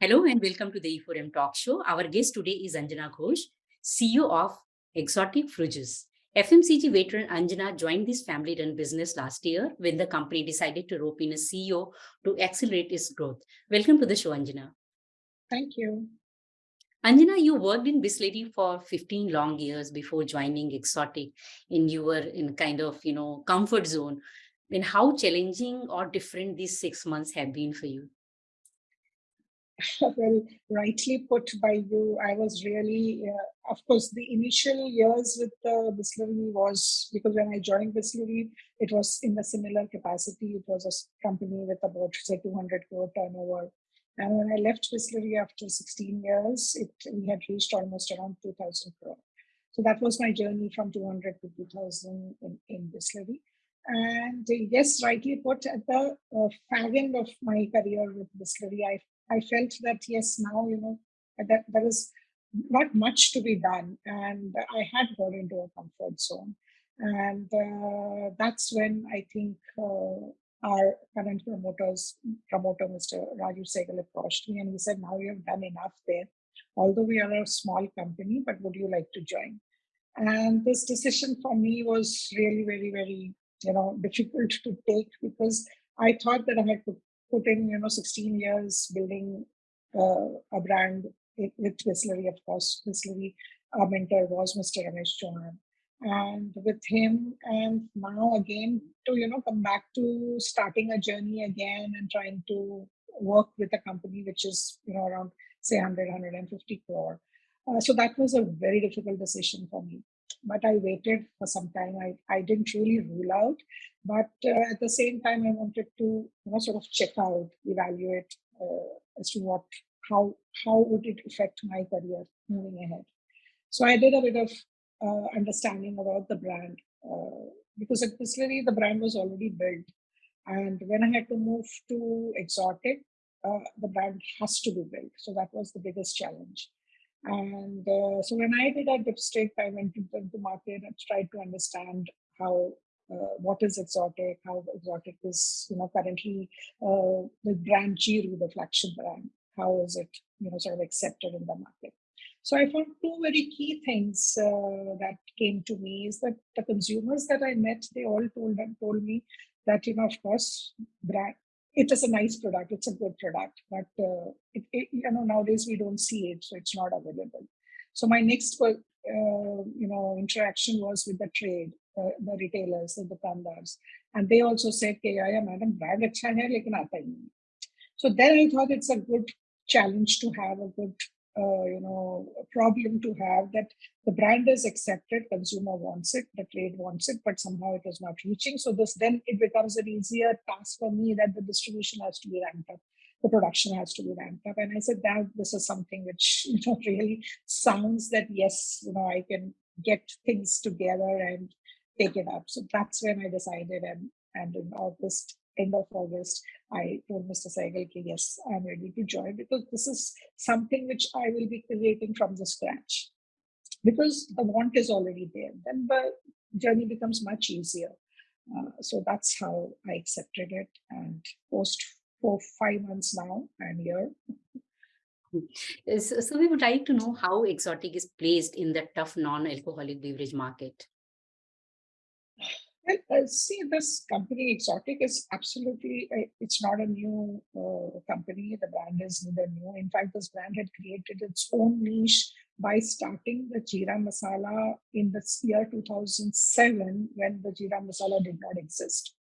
Hello and welcome to the E4M Talk Show. Our guest today is Anjana Ghosh, CEO of Exotic Fruits. FMCG veteran Anjana joined this family-run business last year when the company decided to rope in a CEO to accelerate its growth. Welcome to the show, Anjana. Thank you. Anjana, you worked in Bisleri for 15 long years before joining Exotic and you were in kind of, you know, comfort zone. Then how challenging or different these six months have been for you? well, rightly put by you, I was really, uh, of course, the initial years with the Bisleri was because when I joined Bisleri, it was in a similar capacity. It was a company with about, say, 200 crore turnover. And when I left Bisleri after 16 years, it we had reached almost around 2,000 crore. So that was my journey from 200 to 2,000 in, in Bisleri. And yes, rightly put, at the uh, fag end of my career with Bisleri, I I felt that yes, now you know that there is not much to be done, and I had got into a comfort zone, and uh, that's when I think uh, our current promoters, promoter Mr. Raju Sehgal approached me and he said, "Now you have done enough there. Although we are a small company, but would you like to join?" And this decision for me was really very, very you know difficult to take because I thought that I had put in, you know, 16 years building uh, a brand with Bisleri, of course. Bisleri, our mentor was Mr. Ramesh Chauhan. And with him, and now again to, you know, come back to starting a journey again and trying to work with a company which is, you know, around say 100, 150 crore. Uh, so that was a very difficult decision for me but I waited for some time. I, I didn't really rule out, but uh, at the same time, I wanted to you know, sort of check out, evaluate uh, as to what, how, how would it affect my career moving ahead. So I did a bit of uh, understanding about the brand uh, because at Bisleri, the brand was already built. And when I had to move to Exotic, uh, the brand has to be built. So that was the biggest challenge. And uh, so when I did a dipstick, I went to the market and tried to understand how uh, what is exotic, how exotic is, you know, currently uh, the brand Jeeru, the flagship brand, how is it, you know, sort of accepted in the market. So I found two very key things uh, that came to me is that the consumers that I met, they all told and told me that, you know, of course, brand, it is a nice product. It's a good product, but uh, it, it, you know nowadays we don't see it, so it's not available. So my next uh, you know interaction was with the trade, uh, the retailers, the dukandars, and they also said, "Okay, yeah, madam, brand hai, lekin aata hi So then I thought it's a good challenge to have a good uh, you know problem to have that the brand is accepted consumer wants it the trade wants it but somehow it is not reaching. So this then it becomes an easier task for me that the distribution has to be ramped up the production has to be ramped up. And i said that this is something which you know really sounds that yes you know i can get things together and take it up. So that's when i decided and and in august end of August, I told Mr. Sehgal, yes, I'm ready to join because this is something which I will be creating from the scratch. Because the want is already there, then the journey becomes much easier. Uh, so that's how I accepted it. And post for five months now, I'm here. So we would like to know how Exotic is placed in the tough non-alcoholic beverage market. Well, uh, see, this company Exotic is absolutely, uh, it's not a new uh, company. The brand is neither new. In fact, this brand had created its own niche by starting the Jeera Masala in the year 2007 when the Jeera Masala did not exist.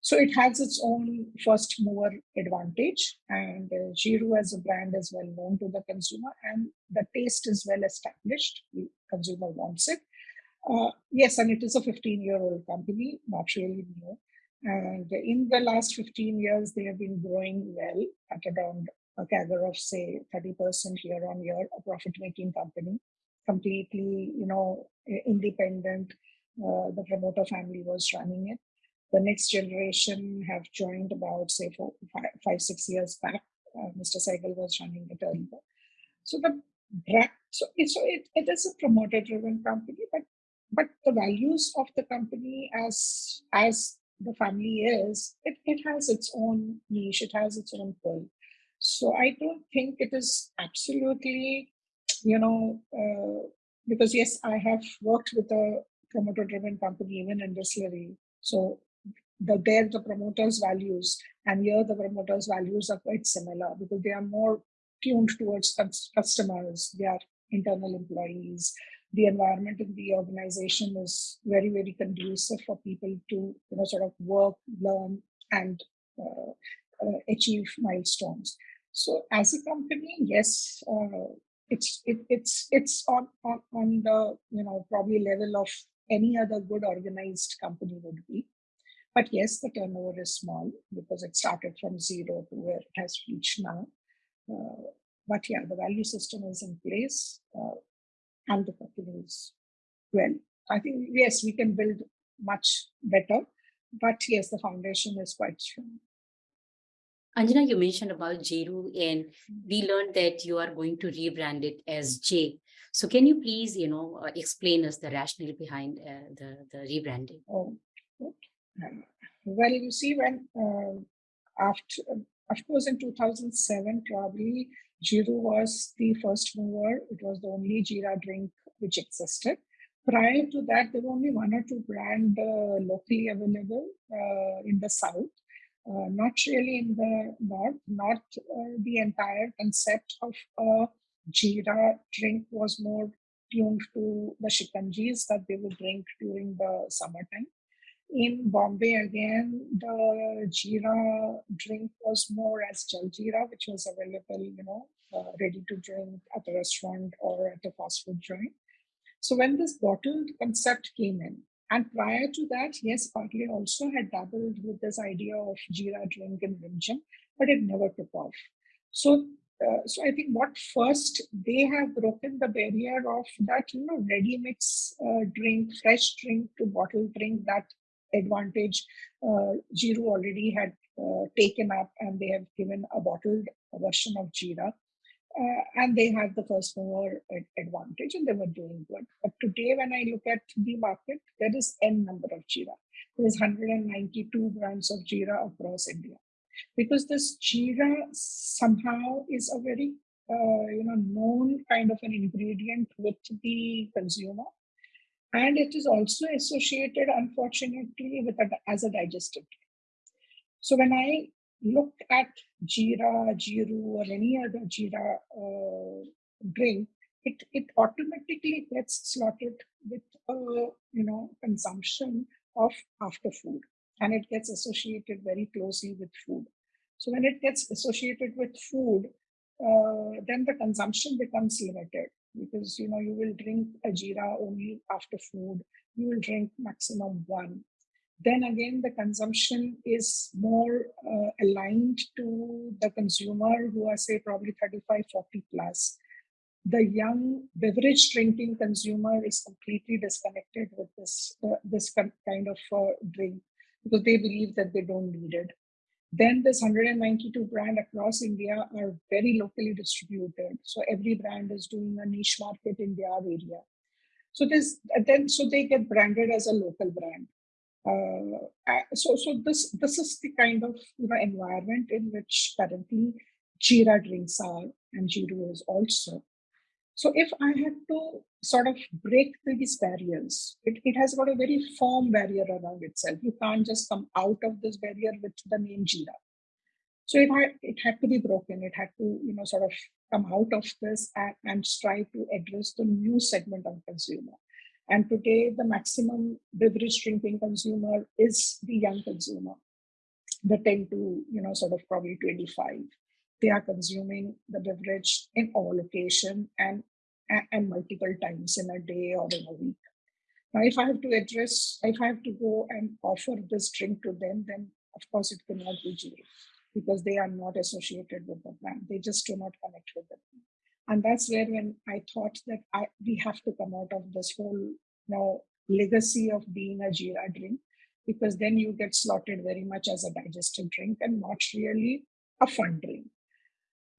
So it has its own first mover advantage and uh, Jeeru as a brand is well known to the consumer and the taste is well established. The consumer wants it. Uh, yes, and it is a 15 year old company, not really new. And in the last 15 years, they have been growing well at around a CAGR of say 30% year on year, a profit making company, completely, you know, independent. Uh, the promoter family was running it. The next generation have joined about say four, five, five six years back. Uh, Mr. Sehgal was running it earlier. So the so, it, so it, it is a promoter driven company, but but the values of the company as as the family is, it, it has its own niche, it has its own pull. So I don't think it is absolutely, you know, uh, because yes, I have worked with a promoter-driven company even in Bisleri. So the there the promoters' values and here the promoters' values are quite similar because they are more tuned towards customers, their internal employees. The environment in the organization is very, very conducive for people to you know sort of work, learn, and uh, uh, achieve milestones. So as a company, yes, uh, it's it, it's it's on, on on the you know probably level of any other good organized company would be. But yes, the turnover is small because it started from zero to where it has reached now. Uh, but yeah, the value system is in place uh, and the is well. I think, yes, we can build much better, but yes, the foundation is quite strong. Anjana, you mentioned about Jeeru and we learned that you are going to rebrand it as J. So can you please, you know, uh, explain us the rationale behind uh, the, the rebranding? Oh, okay. well, you see, when uh, after, of course, in 2007, probably Jeeru was the first mover. It was the only Jira drink which existed. Prior to that, there were only one or two brands uh, locally available uh, in the south uh, not really in the north, not uh, the entire concept of a jeera drink was more tuned to the shikanjis that they would drink during the summertime. In Bombay, again, the Jira drink was more as jaljeera, which was available, you know, uh, ready to drink at a restaurant or at a fast food joint. So when this bottled concept came in, and prior to that, yes, Parle also had dabbled with this idea of Jeera drink in Vimjam, but it never took off. So, uh, so I think what first they have broken the barrier of that, you know, ready mix uh, drink, fresh drink to bottle drink, that advantage uh, Jeeru already had uh, taken up and they have given a bottled version of Jeera uh, and they had the first mover advantage and they were doing good. But today, when I look at the market, there is n number of Jeera. There is 192 brands of Jeera across India. Because this Jeera somehow is a very uh, you know known kind of an ingredient with the consumer, and it is also associated, unfortunately, with a, as a digestive. So when I look at Jira, Jeeru, or any other Jira uh, drink, it, it automatically gets slotted with a you know consumption of after food, and it gets associated very closely with food. So when it gets associated with food, uh, then the consumption becomes limited because you know you will drink a jeera only after food. You will drink maximum one then again the consumption is more uh, aligned to the consumer who are say probably 35 40 plus. The young beverage drinking consumer is completely disconnected with this uh, this kind of uh, drink because they believe that they don't need it. Then this 192 brand across india are very locally distributed. So every brand is doing a niche market in their area. So this then so they get branded as a local brand Uh, uh, so, so this this is the kind of you know environment in which currently Jeera drinks are and Jeeru is also. So if I had to sort of break through these barriers, it, it has got a very firm barrier around itself. You can't just come out of this barrier with the name Jeera. So it had it had to be broken. It had to you know sort of come out of this and, and strive to address the new segment of consumer. And today, the maximum beverage drinking consumer is the young consumer, the 10 to, you know, sort of probably 25. They are consuming the beverage in all location and, and multiple times in a day or in a week. Now, if I have to address, if I have to go and offer this drink to them, then of course it cannot be Jeeru because they are not associated with the brand. They just do not connect with the brand and that's where when i thought that I, we have to come out of this whole you know legacy of being a jeera drink because then you get slotted very much as a digestive drink and not really a fun drink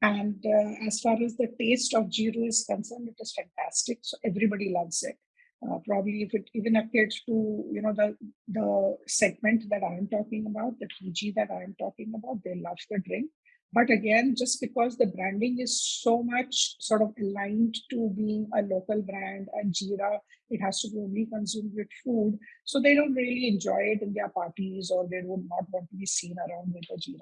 and uh, as far as the taste of Jeeru is concerned, it is fantastic. So everybody loves it. Uh, probably if it even appeared to you know the the segment that I'm talking about, the PG that I'm talking about, they love the drink. But again, just because the branding is so much sort of aligned to being a local brand and Jeera, it has to be only consumed with food. So they don't really enjoy it in their parties or they would not want to be seen around with a drink.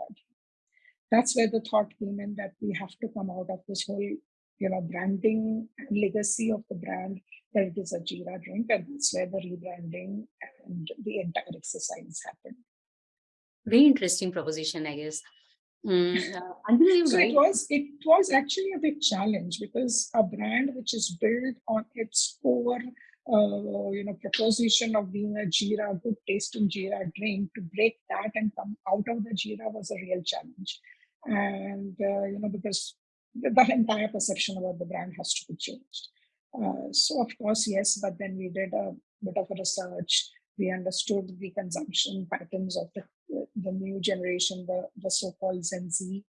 That's where the thought came in that we have to come out of this whole, you know, branding and legacy of the brand that it is a Jeera drink. And that's where the rebranding and the entire exercise happened. Very interesting proposition, I guess. Mm, uh, so right? it was it was actually a big challenge because a brand which is built on its core uh, you know proposition of being a Jeera, good tasting Jeera drink, to break that and come out of the Jeera was a real challenge. And uh, you know because the, the, entire perception about the brand has to be changed. Uh, so of course yes, but then we did a bit of a research. We understood the consumption patterns of the the new generation, the, the so-called Gen Z.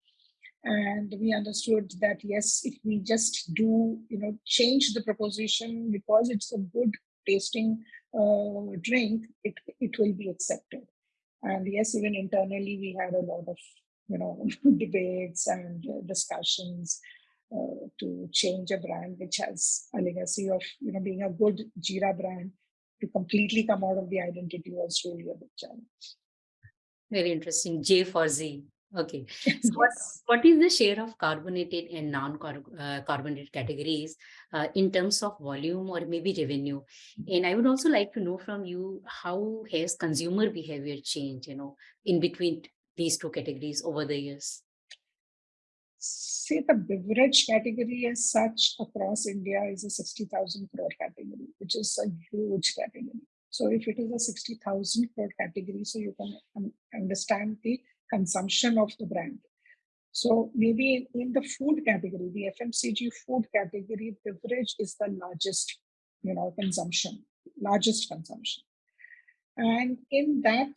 And we understood that, yes, if we just do, you know, change the proposition because it's a good tasting uh, drink, it, it will be accepted. And yes, even internally, we had a lot of, you know, debates and discussions uh, to change a brand which has a legacy of, you know, being a good Jira brand to completely come out of the identity was really a big challenge. Very interesting. J for Z. Okay. So what, what is the share of carbonated and non-carbonated uh, categories uh, in terms of volume or maybe revenue? And I would also like to know from you, how has consumer behavior changed, you know, in between these two categories over the years? See, the beverage category as such across India is a 60,000 crore category, which is a huge category. So if it is a 60,000 crore category, so you can understand the consumption of the brand. So maybe in the food category, the FMCG food category, beverage is the largest, you know, consumption, largest consumption. And in that,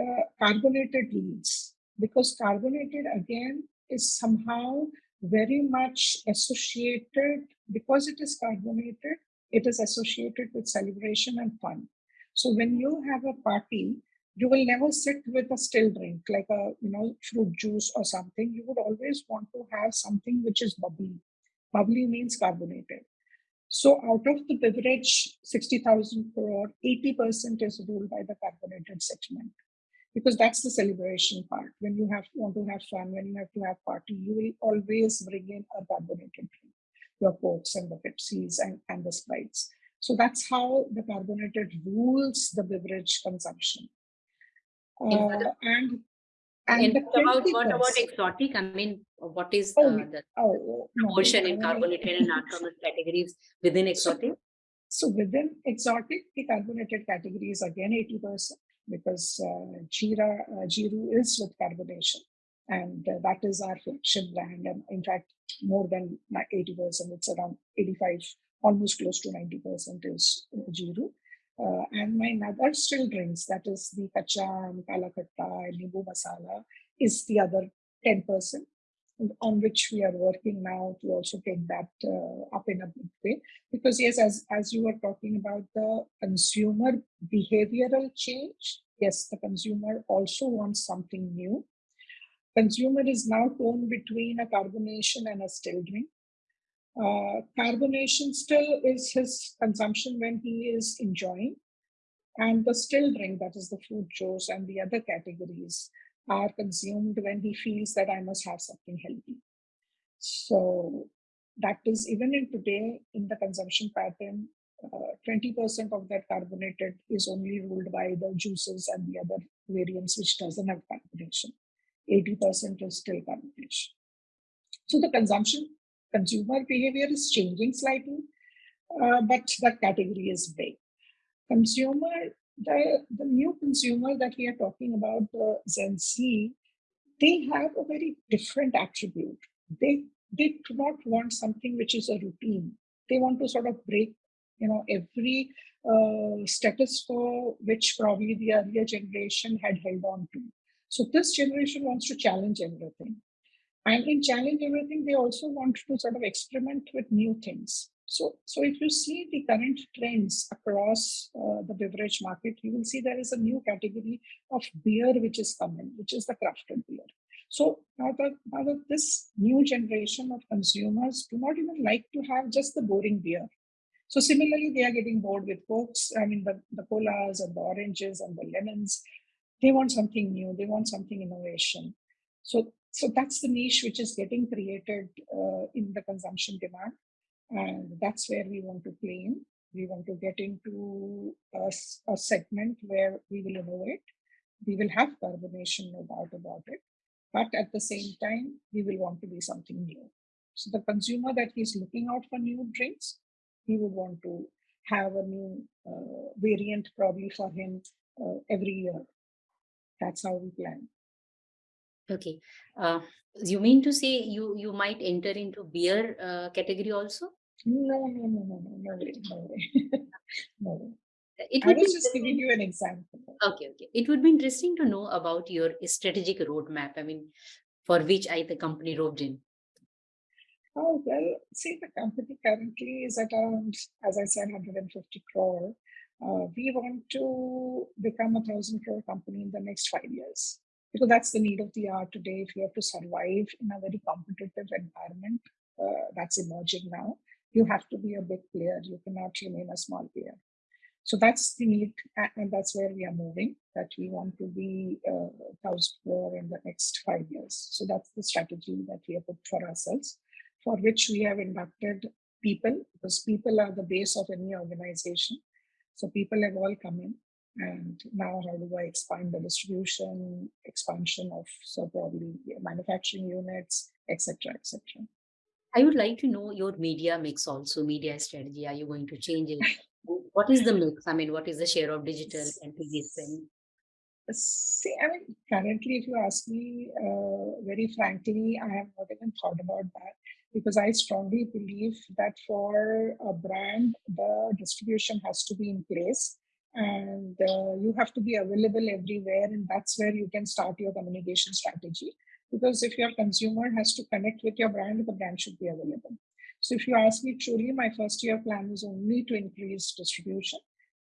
uh, carbonated leads, because carbonated again is somehow very much associated, because it is carbonated, it is associated with celebration and fun. So when you have a party, you will never sit with a still drink like a you know fruit juice or something. You would always want to have something which is bubbly. Bubbly means carbonated. So out of the beverage, 60,000 crore, 80% is ruled by the carbonated segment because that's the celebration part. When you have want to have fun, when you have to have party, you will always bring in a carbonated drink your Cokes and the Pepsis and, and the Sprites. So that's how the carbonated rules the beverage consumption. Uh, and and, about, what about exotic? I mean, what is oh, uh, the oh, proportion no, in carbonated and non-carbonated categories within exotic? So, so, within exotic, the carbonated category is again 80% because uh, Jeera, uh, Jeeru is with carbonation and uh, that is our flagship brand. And in fact, more than 80%, it's around 85, almost close to 90% is uh, Jeeru. Uh, and my other still drinks, that is the Kacham, Kala Khatta, and Masala, is the other 10%, on which we are working now to also take that uh, up in a big way. Because yes, as, as you were talking about the consumer behavioral change, yes, the consumer also wants something new Consumer is now torn between a carbonation and a still drink. Uh, carbonation still is his consumption when he is enjoying. And the still drink, that is the fruit juice and the other categories, are consumed when he feels that I must have something healthy. So that is even in today in the consumption pattern, 20% uh, of that carbonated is only ruled by the juices and the other variants which doesn't have carbonation. 80% is still carbonation. So the consumption, consumer behavior is changing slightly, uh, but that category is big. Consumer, the, the new consumer that we are talking about, the Gen Z, they have a very different attribute. They, they do not want something which is a routine. They want to sort of break, you know, every uh, status quo which probably the earlier generation had held on to. So this generation wants to challenge everything. And in challenge everything, they also want to sort of experiment with new things. So, so if you see the current trends across uh, the beverage market, you will see there is a new category of beer which is coming, which is the crafted beer. So now that, now that this new generation of consumers do not even like to have just the boring beer. So similarly, they are getting bored with cokes, I mean the, the colas and the oranges and the lemons. They want something new, they want something innovation. So, so that's the niche which is getting created uh, in the consumption demand. And that's where we want to play in. We want to get into a, a segment where we will innovate. We will have carbonation, no doubt about it. But at the same time, we will want to be something new. So the consumer that is looking out for new drinks, he would want to have a new uh, variant probably for him uh, every year. That's how we plan. Okay. Uh, you mean to say you you might enter into beer uh, category also? No, no, no, no, no, no way, no way, no way. It I would be was just giving you an example. Okay, okay. It would be interesting to know about your strategic roadmap. I mean, for which I the company roped in. Oh, well, see, the company currently is at around, as I said, 150 crore. Uh, we want to become a thousand crore company in the next five years because that's the need of the hour today. If you have to survive in a very competitive environment uh, that's emerging now, you have to be a big player. You cannot remain a small player. So that's the need, and that's where we are moving. That we want to be uh, thousand crore in the next five years. So that's the strategy that we have put for ourselves, for which we have inducted people, because people are the base of any organization. So people have all come in, and now how do I expand the distribution, expansion of so probably manufacturing units, etc., etc. I would like to know your media mix also, media strategy. Are you going to change it? What is the mix? I mean, what is the share of digital and TV spend? See, I mean, currently, if you ask me uh, very frankly, I have not even thought about that because I strongly believe that for a brand, the distribution has to be in place and uh, you have to be available everywhere. And that's where you can start your communication strategy. Because if your consumer has to connect with your brand, the brand should be available. So if you ask me truly, my first year plan is only to increase distribution.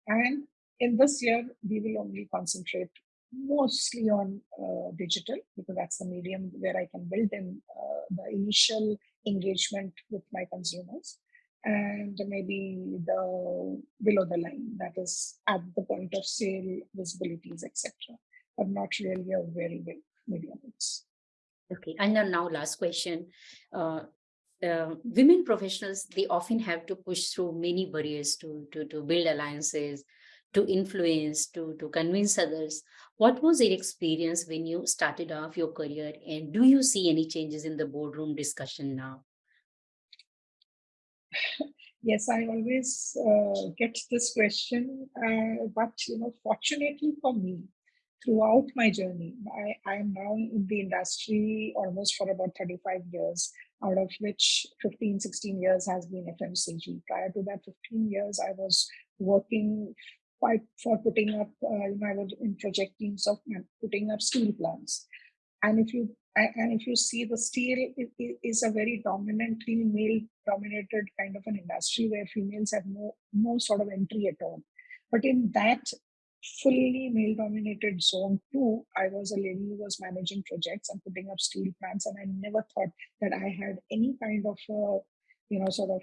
And in this year, we will only concentrate mostly on uh, digital because that's the medium where I can build in uh, the initial engagement with my consumers and maybe the below the line that is at the point of sale visibilities etc but not really a very big media mix Okay. And then now last question. Uh, uh, women professionals, they often have to push through many barriers to, to, to build alliances, to influence, to, to convince others. What was your experience when you started off your career? And do you see any changes in the boardroom discussion now? yes i always uh, get this question uh, but you know fortunately for me throughout my journey. I, I am now in the industry almost for about 35 years, out of which 15, 16 years has been FMCG. Prior to that 15 years, I was working quite for putting up, uh, you know, I was in project teams of putting up steel plants. And if you and if you see the steel is a very dominantly male dominated kind of an industry where females have no no sort of entry at all but in that fully male dominated zone too, I was a lady who was managing projects and putting up steel plants. And I never thought that I had any kind of, uh, you know, sort of,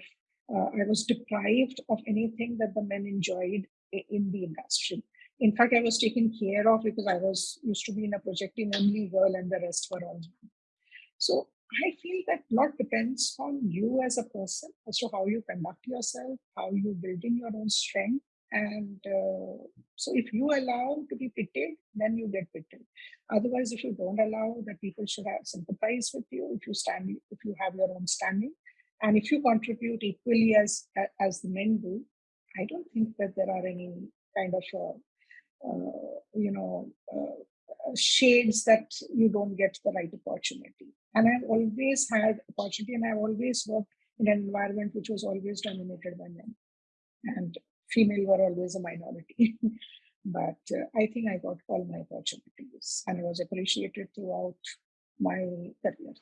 uh, I was deprived of anything that the men enjoyed in the industry. In fact, I was taken care of because I was used to be in a project in only girl and the rest were all men. So I feel that a lot depends on you as a person as to how you conduct yourself, how you build in your own strength, and uh, so if you allow to be pitied, then you get pitied. Otherwise, if you don't allow that people should have sympathize with you, if you stand, if you have your own standing, and if you contribute equally as as the men do, I don't think that there are any kind of uh, uh, you know uh, shades that you don't get the right opportunity. And I've always had opportunity, and I've always worked in an environment which was always dominated by men. And female were always a minority. but uh, I think I got all my opportunities and was appreciated throughout my career.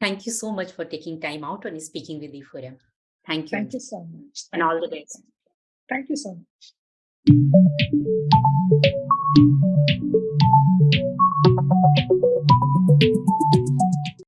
Thank you so much for taking time out and speaking with the forum. Thank you. Thank you so much. And all the best. Thank you so much.